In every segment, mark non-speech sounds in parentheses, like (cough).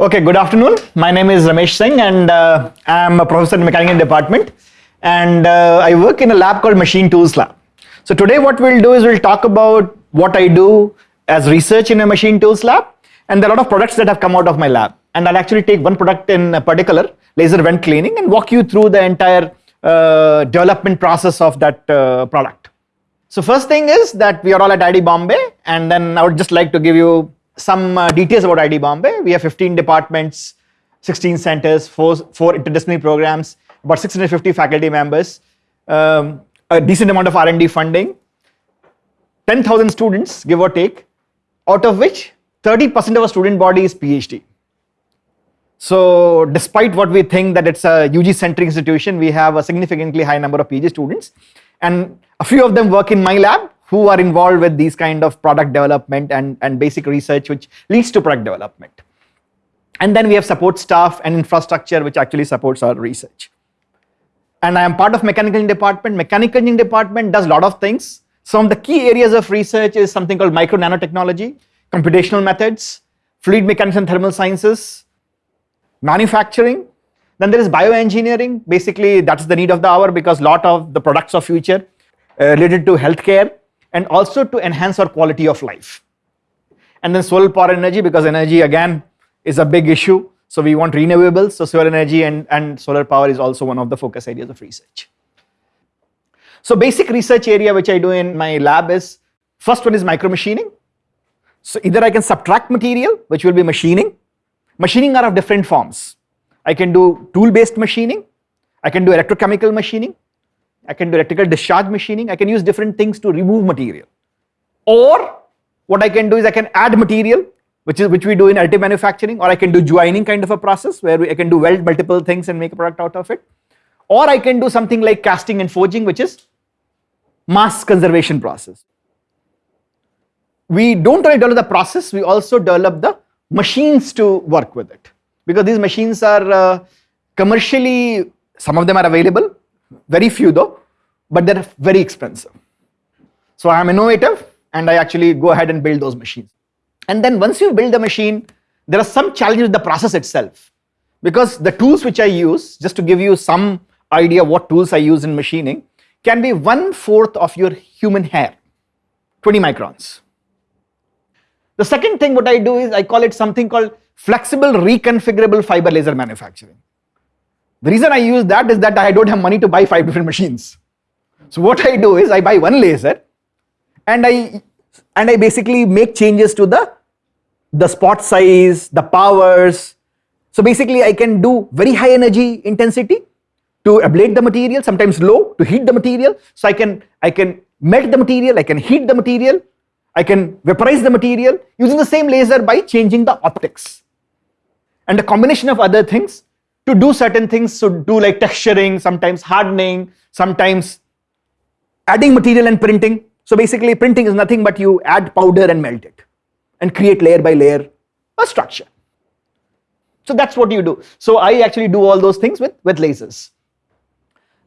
Okay, good afternoon. My name is Ramesh Singh and uh, I'm a professor in mechanical department and uh, I work in a lab called Machine Tools Lab. So today what we'll do is we'll talk about what I do as research in a Machine Tools Lab and there are a lot of products that have come out of my lab and I'll actually take one product in particular, laser vent cleaning and walk you through the entire uh, development process of that uh, product. So first thing is that we are all at IIT Bombay and then I would just like to give you some uh, details about IIT Bombay. We have 15 departments, 16 centers, four, four interdisciplinary programs, about 650 faculty members, um, a decent amount of R&D funding, 10,000 students, give or take, out of which 30% of our student body is PhD. So despite what we think that it's a UG-centric institution, we have a significantly high number of PhD students. And a few of them work in my lab, who are involved with these kind of product development and, and basic research which leads to product development. And then we have support staff and infrastructure which actually supports our research. And I am part of mechanical engineering department. Mechanical engineering department does a lot of things. Some of the key areas of research is something called micro nanotechnology, computational methods, fluid mechanics and thermal sciences, manufacturing. Then there is bioengineering. Basically, that's the need of the hour because a lot of the products of future uh, related to healthcare and also to enhance our quality of life. And then solar power energy because energy again is a big issue. So we want renewables, so solar energy and, and solar power is also one of the focus areas of research. So basic research area which I do in my lab is, first one is micro machining. So either I can subtract material, which will be machining. Machining are of different forms. I can do tool based machining, I can do electrochemical machining, I can do electrical discharge machining, I can use different things to remove material. Or what I can do is I can add material, which is which we do in additive manufacturing, or I can do joining kind of a process where we, I can do weld multiple things and make a product out of it. Or I can do something like casting and forging, which is mass conservation process. We don't only develop the process, we also develop the machines to work with it. Because these machines are uh, commercially, some of them are available, very few though, but they're very expensive. So I'm innovative and I actually go ahead and build those machines. And then once you build the machine, there are some challenges with the process itself. Because the tools which I use, just to give you some idea what tools I use in machining, can be one fourth of your human hair, 20 microns. The second thing what I do is I call it something called flexible reconfigurable fiber laser manufacturing. The reason I use that is that I don't have money to buy five different machines. So what I do is I buy one laser and I and I basically make changes to the the spot size, the powers. So basically I can do very high energy intensity to ablate the material, sometimes low to heat the material. So I can I can melt the material, I can heat the material, I can vaporize the material using the same laser by changing the optics. And a combination of other things to do certain things, so do like texturing, sometimes hardening, sometimes adding material and printing. So basically printing is nothing but you add powder and melt it and create layer by layer a structure. So that's what you do. So I actually do all those things with, with lasers.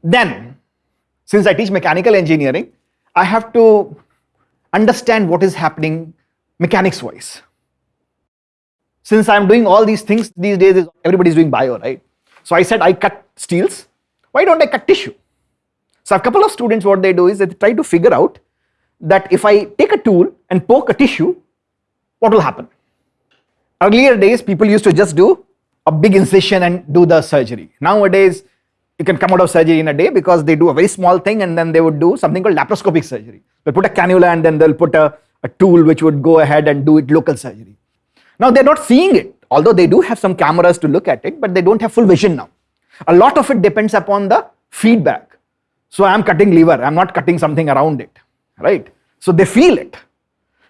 Then, since I teach mechanical engineering, I have to understand what is happening mechanics wise. Since I'm doing all these things these days, everybody's doing bio, right? So I said I cut steels, why don't I cut tissue? So a couple of students what they do is they try to figure out that if I take a tool and poke a tissue, what will happen? Earlier days people used to just do a big incision and do the surgery. Nowadays you can come out of surgery in a day because they do a very small thing and then they would do something called laparoscopic surgery. They'll put a cannula and then they'll put a, a tool which would go ahead and do it local surgery. Now they're not seeing it although they do have some cameras to look at it, but they don't have full vision now. A lot of it depends upon the feedback. So I'm cutting lever, I'm not cutting something around it, right? So they feel it.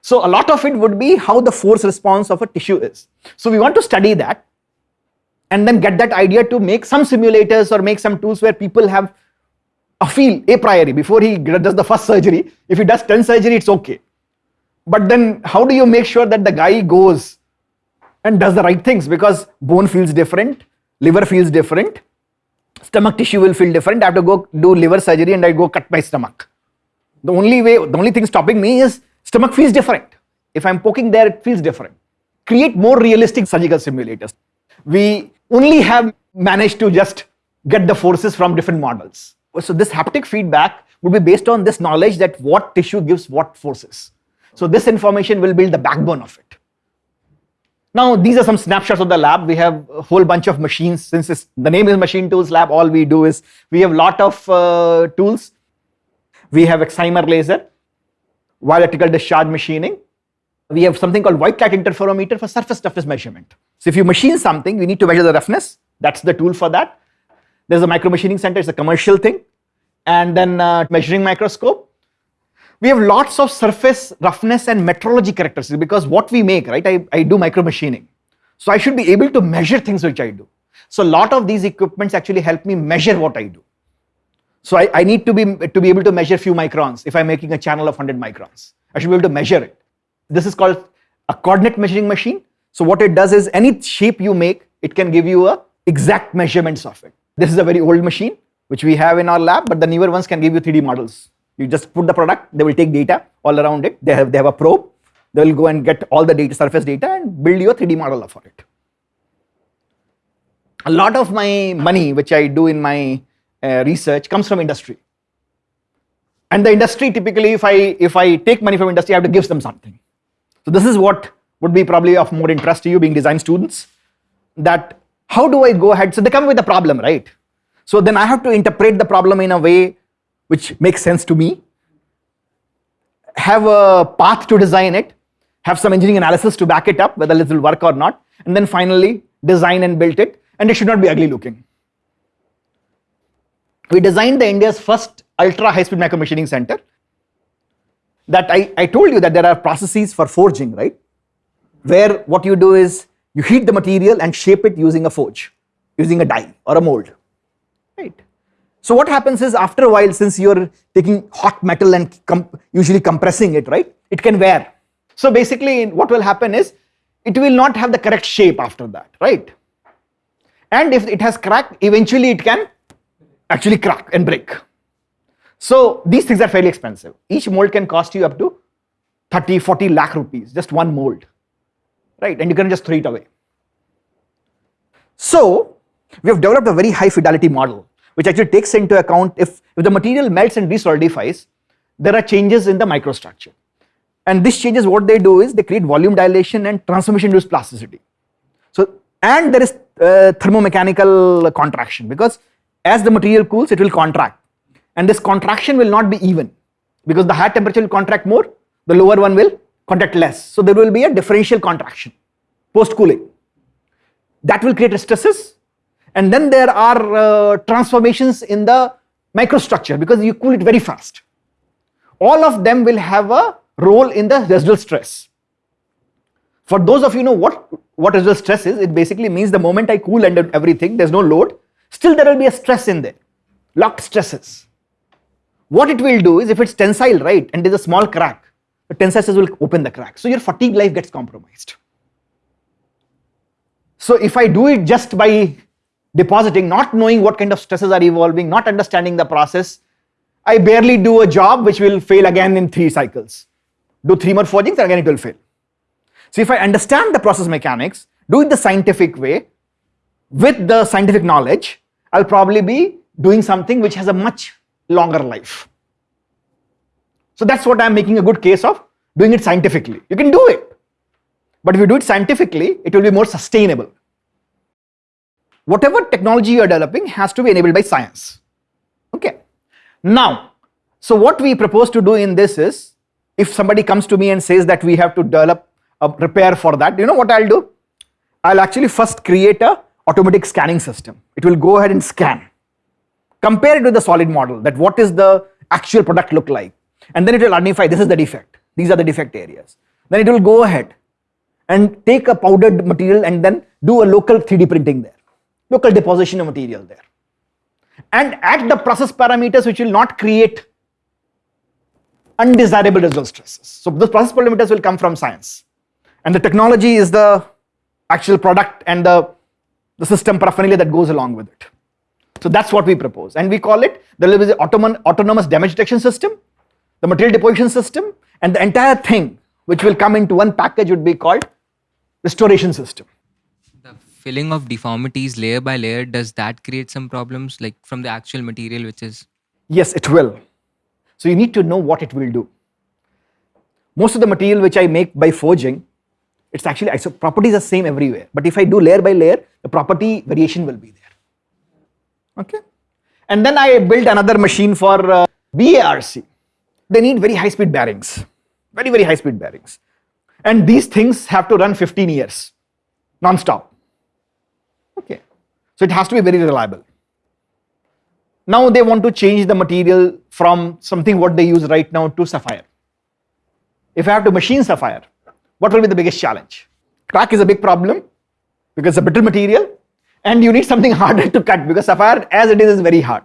So a lot of it would be how the force response of a tissue is. So we want to study that and then get that idea to make some simulators or make some tools where people have a feel a priori before he does the first surgery. If he does 10 surgery, it's okay. But then how do you make sure that the guy goes and does the right things because bone feels different, liver feels different, stomach tissue will feel different. I have to go do liver surgery and I go cut my stomach. The only way, the only thing stopping me is stomach feels different. If I'm poking there, it feels different. Create more realistic surgical simulators. we only have managed to just get the forces from different models. So this haptic feedback would be based on this knowledge that what tissue gives what forces. So this information will build the backbone of it. Now these are some snapshots of the lab. We have a whole bunch of machines. Since the name is Machine Tools Lab, all we do is we have a lot of uh, tools. We have excimer laser, electrical discharge machining. We have something called white light interferometer for surface toughness measurement. So if you machine something, you need to measure the roughness. That's the tool for that. There's a micro machining center, it's a commercial thing. And then uh, measuring microscope we have lots of surface roughness and metrology characteristics because what we make, right, I, I do micro machining. So I should be able to measure things which I do. So a lot of these equipments actually help me measure what I do. So I, I need to be, to be able to measure few microns if I'm making a channel of 100 microns. I should be able to measure it. This is called a coordinate measuring machine. So what it does is any shape you make, it can give you a exact measurements of it. This is a very old machine which we have in our lab, but the newer ones can give you 3D models. You just put the product, they will take data all around it. They have, they have a probe. They will go and get all the data, surface data and build you a 3D model for it. A lot of my money, which I do in my uh, research comes from industry. And the industry typically, if I, if I take money from industry, I have to give them something. So this is what would be probably of more interest to you being design students, that how do I go ahead? So they come with a problem, right? So then I have to interpret the problem in a way which makes sense to me, have a path to design it, have some engineering analysis to back it up, whether it will work or not, and then finally design and build it, and it should not be ugly looking. We designed the India's first ultra high-speed micro machining center that I, I told you that there are processes for forging, right? Where what you do is you heat the material and shape it using a forge, using a die or a mold? So what happens is after a while, since you're taking hot metal and com usually compressing it, right, it can wear. So basically what will happen is it will not have the correct shape after that, right? And if it has cracked, eventually it can actually crack and break. So these things are fairly expensive. Each mold can cost you up to 30, 40 lakh rupees, just one mold, right? And you can just throw it away. So we have developed a very high fidelity model which actually takes into account if, if the material melts and resolidifies, there are changes in the microstructure. And these changes, what they do is they create volume dilation and transformation-induced plasticity. So, and there is uh, thermomechanical contraction because as the material cools, it will contract. And this contraction will not be even because the higher temperature will contract more, the lower one will contract less. So there will be a differential contraction post-cooling. That will create stresses and then there are uh, transformations in the microstructure because you cool it very fast. All of them will have a role in the residual stress. For those of you know what, what residual stress is, it basically means the moment I cool and everything, there's no load, still there will be a stress in there, locked stresses. What it will do is if it's tensile, right, and there's a small crack, the tensile stress will open the crack. So your fatigue life gets compromised. So if I do it just by depositing, not knowing what kind of stresses are evolving, not understanding the process, I barely do a job which will fail again in three cycles. Do three more forgings and again it will fail. So if I understand the process mechanics, do it the scientific way, with the scientific knowledge, I'll probably be doing something which has a much longer life. So that's what I'm making a good case of, doing it scientifically. You can do it. But if you do it scientifically, it will be more sustainable whatever technology you are developing has to be enabled by science. Okay. Now, so what we propose to do in this is, if somebody comes to me and says that we have to develop a repair for that, you know what I'll do? I'll actually first create a automatic scanning system. It will go ahead and scan. Compare it with the solid model that what is the actual product look like. And then it will identify this is the defect. These are the defect areas. Then it will go ahead and take a powdered material and then do a local 3D printing there local deposition of material there. And at the process parameters which will not create undesirable residual stresses. So those process parameters will come from science. And the technology is the actual product and the, the system paraphernalia that goes along with it. So that's what we propose. And we call it the autonomous damage detection system, the material deposition system, and the entire thing which will come into one package would be called restoration system filling of deformities layer by layer, does that create some problems like from the actual material which is Yes, it will. So you need to know what it will do. Most of the material which I make by forging, it's actually so properties are same everywhere. But if I do layer by layer, the property variation will be there. Okay. And then I built another machine for uh, BARC. They need very high speed bearings, very, very high speed bearings. And these things have to run 15 years non-stop. Okay. So it has to be very reliable. Now they want to change the material from something what they use right now to sapphire. If I have to machine sapphire, what will be the biggest challenge? Crack is a big problem because it's a brittle material and you need something (laughs) harder to cut because sapphire as it is is very hard.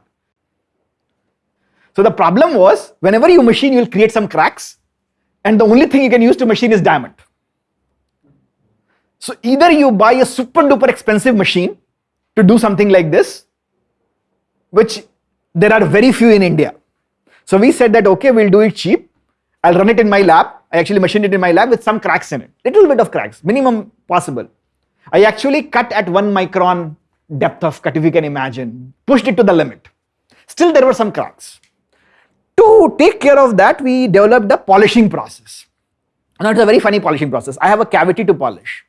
So the problem was whenever you machine you will create some cracks and the only thing you can use to machine is diamond. So either you buy a super duper expensive machine to do something like this, which there are very few in India. So we said that okay, we'll do it cheap. I'll run it in my lab. I actually machined it in my lab with some cracks in it, little bit of cracks, minimum possible. I actually cut at one micron depth of cut if you can imagine, pushed it to the limit. Still there were some cracks. To take care of that, we developed a polishing process. Now it's a very funny polishing process. I have a cavity to polish.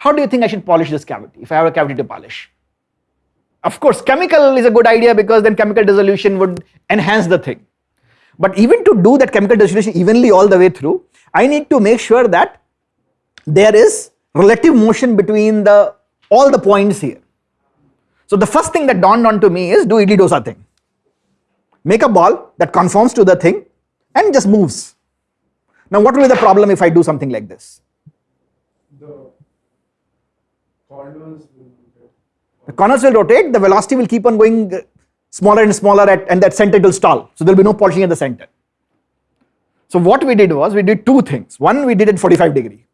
How do you think I should polish this cavity if I have a cavity to polish? Of course, chemical is a good idea because then chemical dissolution would enhance the thing. But even to do that chemical dissolution evenly all the way through, I need to make sure that there is relative motion between the all the points here. So the first thing that dawned on to me is do idli dosa thing. Make a ball that conforms to the thing and just moves. Now what will be the problem if I do something like this? The corners will rotate. The corners will rotate, the velocity will keep on going uh, smaller and smaller at, and that center will stall. So there will be no polishing at the center. So what we did was we did two things. One, we did it 45 degree.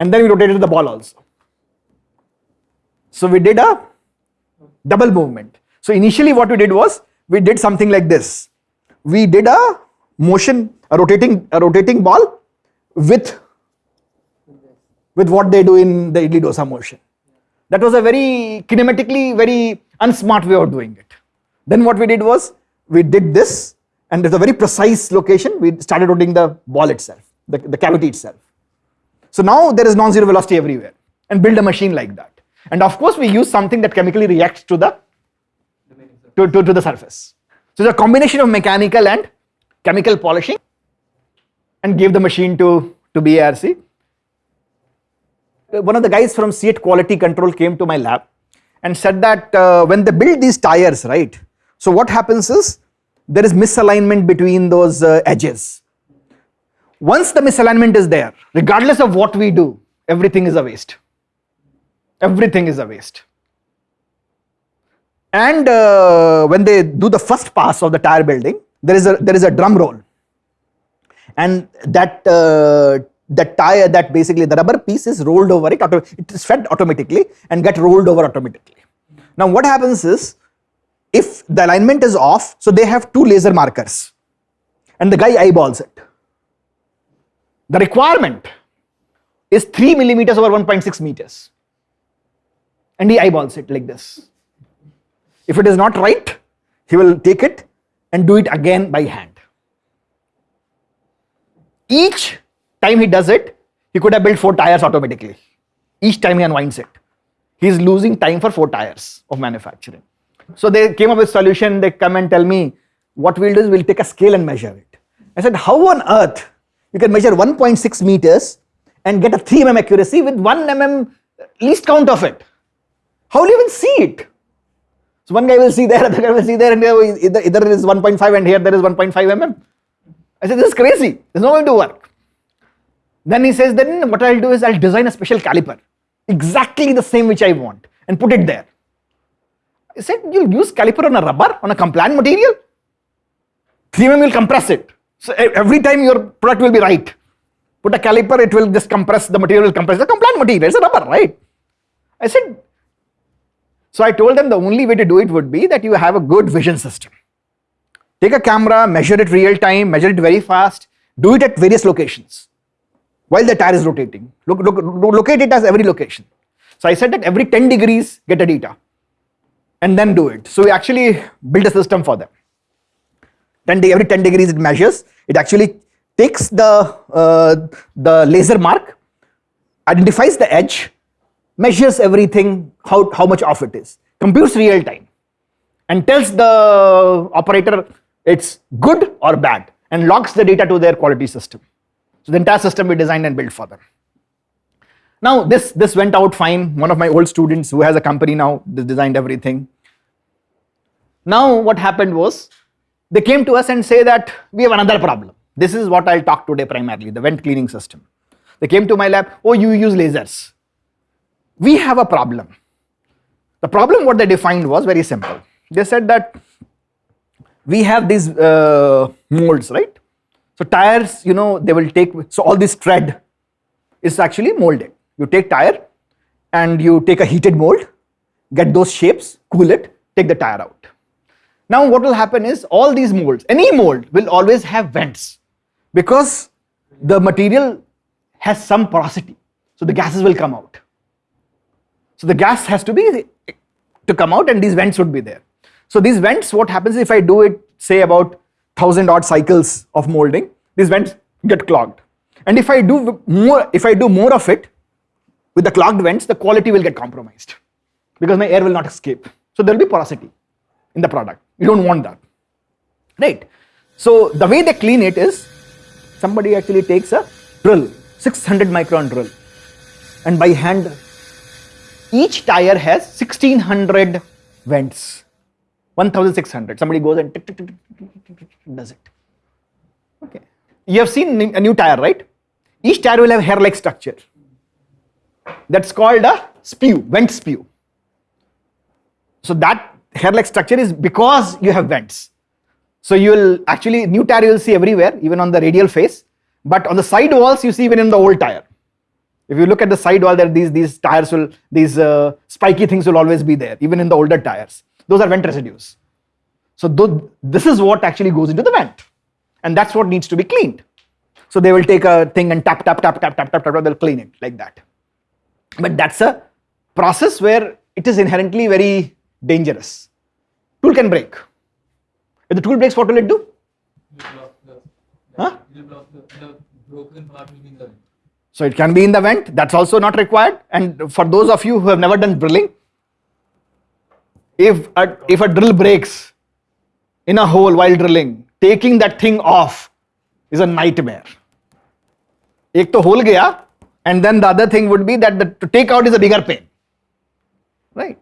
And then we rotated the ball also. So we did a double movement. So initially what we did was we did something like this. We did a motion, a rotating, a rotating ball with, with what they do in the idli dosa motion. That was a very kinematically very unsmart way of doing it. Then what we did was we did this and it's a very precise location. We started rotating the ball itself, the, the cavity itself. So now there is non-zero velocity everywhere and build a machine like that. And of course we use something that chemically reacts to the to, to, to the surface. So it's a combination of mechanical and chemical polishing and gave the machine to, to BARC. One of the guys from CEAT quality control came to my lab and said that uh, when they build these tires, right? So what happens is there is misalignment between those uh, edges. Once the misalignment is there, regardless of what we do, everything is a waste. Everything is a waste. And uh, when they do the first pass of the tire building, there is a there is a drum roll, and that that tire that basically the rubber piece is rolled over it, it is fed automatically and get rolled over automatically. Now what happens is if the alignment is off, so they have two laser markers and the guy eyeballs it. The requirement is 3 millimeters over 1.6 meters and he eyeballs it like this. If it is not right, he will take it and do it again by hand. Each time he does it, he could have built four tires automatically. Each time he unwinds it. He is losing time for four tires of manufacturing. So they came up with a solution, they come and tell me, what we'll do is we'll take a scale and measure it. I said, how on earth you can measure 1.6 meters and get a 3 mm accuracy with 1 mm least count of it? How will you even see it? So one guy will see there, (laughs) other guy will see there, and either, either it is 1.5 and here there is 1.5 mm. I said, this is crazy. There's no way to work. Then he says, then what I'll do is I'll design a special caliper, exactly the same which I want, and put it there. I said, you'll use caliper on a rubber, on a compliant material? 3 mm will compress it. So every time your product will be right. Put a caliper, it will just compress, the material will compress. The compliant material, it's a rubber, right? I said, so I told them the only way to do it would be that you have a good vision system. Take a camera, measure it real time, measure it very fast, do it at various locations while the tire is rotating. Look, look, locate it as every location. So I said that every 10 degrees get a data and then do it. So we actually built a system for them. 10 de- every 10 degrees it measures. It actually takes the, uh, the laser mark, identifies the edge, measures everything, how, how much off it is, computes real time, and tells the operator it's good or bad, and logs the data to their quality system. So the entire system we designed and built for them. Now this this went out fine. One of my old students who has a company now designed everything. Now what happened was they came to us and say that we have another problem. This is what I'll talk today primarily, the vent cleaning system. They came to my lab, oh you use lasers. We have a problem. The problem what they defined was very simple. They said that we have these uh, molds, right? So tires, you know, they will take, so all this tread is actually molded. You take tire and you take a heated mold, get those shapes, cool it, take the tire out. Now what will happen is all these molds, any mold will always have vents because the material has some porosity. So the gases will come out. So the gas has to be to come out and these vents would be there. So these vents, what happens if I do it, say about thousand odd cycles of molding, these vents get clogged. And if I do more, if I do more of it with the clogged vents, the quality will get compromised because my air will not escape. So there will be porosity in the product. You don't want that, right? So the way they clean it is somebody actually takes a drill, 600 micron drill, and by hand, each tire has 1600 vents. 1600. Somebody goes and tick, tick, tick, does it. Okay. You have seen a new tire, right? Each tire will have hair-like structure. That's called a spew, vent spew. So that hair-like structure is because you have vents. So you will actually, new tire you will see everywhere, even on the radial face. But on the side walls, you see even in the old tire. If you look at the side wall, there these these tires will these uh, spiky things will always be there, even in the older tires. Those are vent residues. So th this is what actually goes into the vent, and that's what needs to be cleaned. So they will take a thing and tap tap tap tap tap tap tap. They'll clean it like that. But that's a process where it is inherently very dangerous. Tool can break. If the tool breaks, what will it do? So it can be in the vent, that's also not required. And for those of you who have never done drilling, if a, if a drill breaks in a hole while drilling, taking that thing off is a nightmare. एक तो hole गया and then the other thing would be that the, to take out is a bigger pain, right?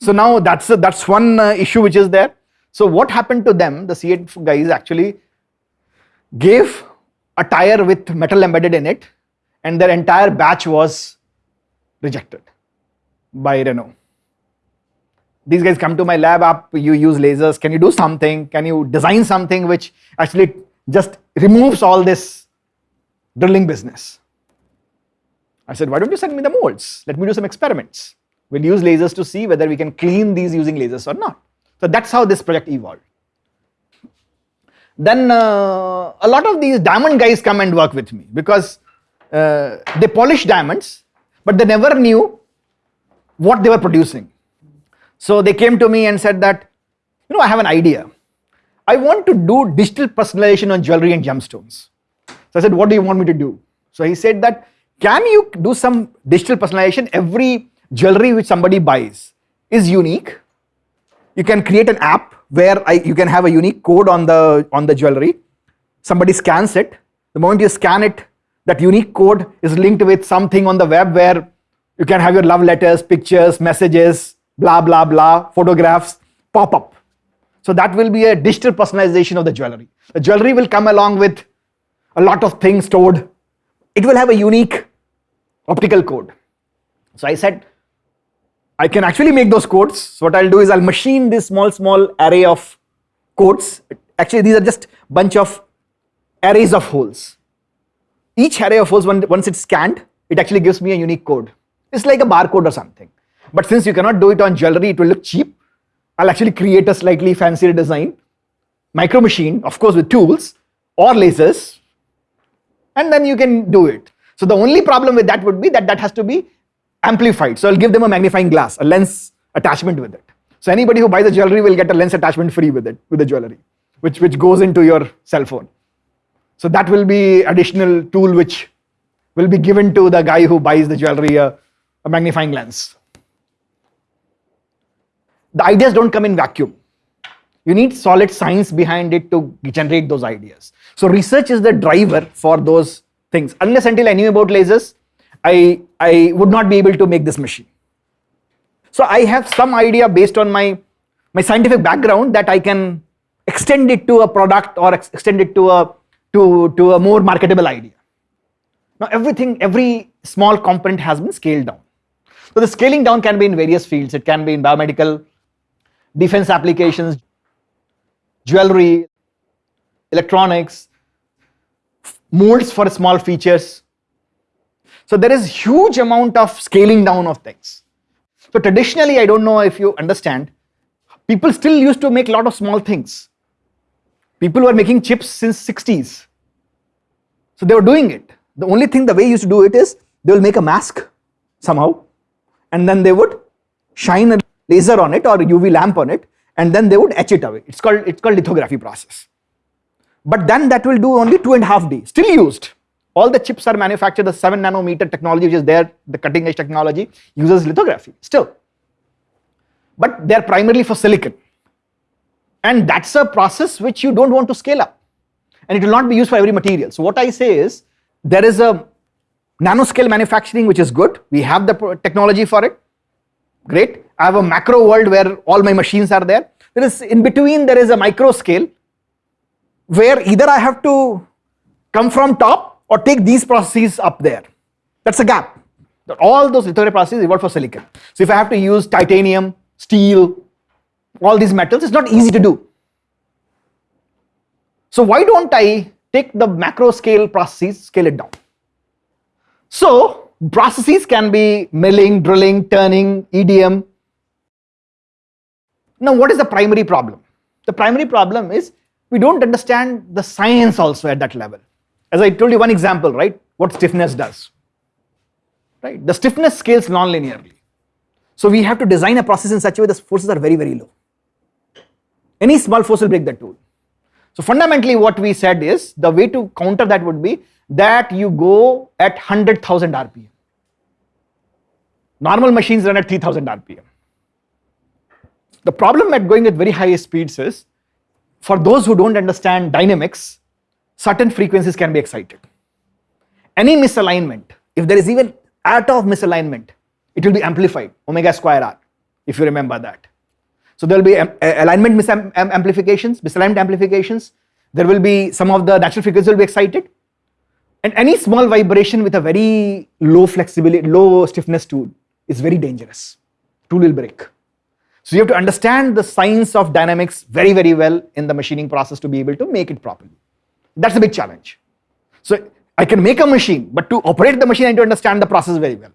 So now that's a, that's one uh, issue which is there. So what happened to them? The CEAT guys actually gave a tire with metal embedded in it, and their entire batch was rejected by Renault. These guys come to my lab up, you use lasers, can you do something? Can you design something which actually just removes all this drilling business? I said, why don't you send me the molds? Let me do some experiments. We'll use lasers to see whether we can clean these using lasers or not. So that's how this project evolved. Then uh, a lot of these diamond guys come and work with me because uh, they polish diamonds, but they never knew what they were producing. So they came to me and said that, you know, I have an idea. I want to do digital personalization on jewelry and gemstones. So I said, what do you want me to do? So he said that, can you do some digital personalization? Every jewelry which somebody buys is unique. You can create an app where I, you can have a unique code on the on the jewelry. Somebody scans it. The moment you scan it, that unique code is linked with something on the web where you can have your love letters, pictures, messages, blah blah blah, photographs pop up. So that will be a digital personalization of the jewelry. The jewelry will come along with a lot of things stored. It will have a unique optical code. So I said, I can actually make those codes. So what I'll do is I'll machine this small, small array of codes. Actually, these are just bunch of arrays of holes. Each array of holes, once it's scanned, it actually gives me a unique code. It's like a barcode or something. But since you cannot do it on jewelry, it will look cheap. I'll actually create a slightly fancier design, micro machine, of course, with tools or lasers, and then you can do it. So the only problem with that would be that that has to be amplified. So I'll give them a magnifying glass, a lens attachment with it. So anybody who buys the jewelry will get a lens attachment free with it, with the jewelry, which, which goes into your cell phone. So that will be additional tool which will be given to the guy who buys the jewelry a, a magnifying lens. The ideas don't come in vacuum. You need solid science behind it to generate those ideas. So research is the driver for those things. Unless until I knew about lasers, I, I would not be able to make this machine. So I have some idea based on my, my scientific background that I can extend it to a product or ex- extend it to a, to, to a more marketable idea. Now everything, every small component has been scaled down. So the scaling down can be in various fields. It can be in biomedical, defense applications, jewelry, electronics, molds for small features. So there is huge amount of scaling down of things. So traditionally, I don't know if you understand, people still used to make a lot of small things. People were making chips since 60s. So they were doing it. The only thing the way you used to do it is they will make a mask somehow and then they would shine a laser on it or UV lamp on it and then they would etch it away. It's called, it's called lithography process. But then that will do only two and a half D, still used. All the chips are manufactured, the 7 nanometer technology which is there, the cutting edge technology uses lithography still. But they're primarily for silicon. And that's a process which you don't want to scale up. And it will not be used for every material. So what I say is, there is a nanoscale manufacturing which is good. We have the technology for it. Great. I have a macro world where all my machines are there. There is in between there is a micro scale where either I have to come from top or take these processes up there. That's a gap. All those lithography processes evolved for silicon. So if I have to use titanium, steel, all these metals, it's not easy to do. So why don't I take the macro scale processes, scale it down? So processes can be milling, drilling, turning, EDM. Now what is the primary problem? The primary problem is we don't understand the science also at that level. As I told you one example, right? What stiffness does. Right? The stiffness scales non-linearly. So we have to design a process in such a way the forces are very, very low. Any small force will break the tool. So fundamentally what we said is the way to counter that would be that you go at 100,000 RPM. Normal machines run at 3000 RPM. The problem at going at very high speeds is for those who don't understand dynamics, certain frequencies can be excited. Any misalignment, if there is even atom of misalignment, it will be amplified, omega square r, if you remember that. So there will be alignment misamplifications, misalignment amplifications. There will be some of the natural frequencies will be excited. And any small vibration with a very low flexibility, low stiffness tool is very dangerous. Tool will break. So you have to understand the science of dynamics very, very well in the machining process to be able to make it properly. That's a big challenge. So I can make a machine, but to operate the machine, I need to understand the process very well.